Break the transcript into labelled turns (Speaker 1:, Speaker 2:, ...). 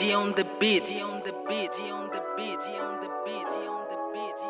Speaker 1: On the beat, on the beat, on the beat, on the beat, on the beat, on the beat,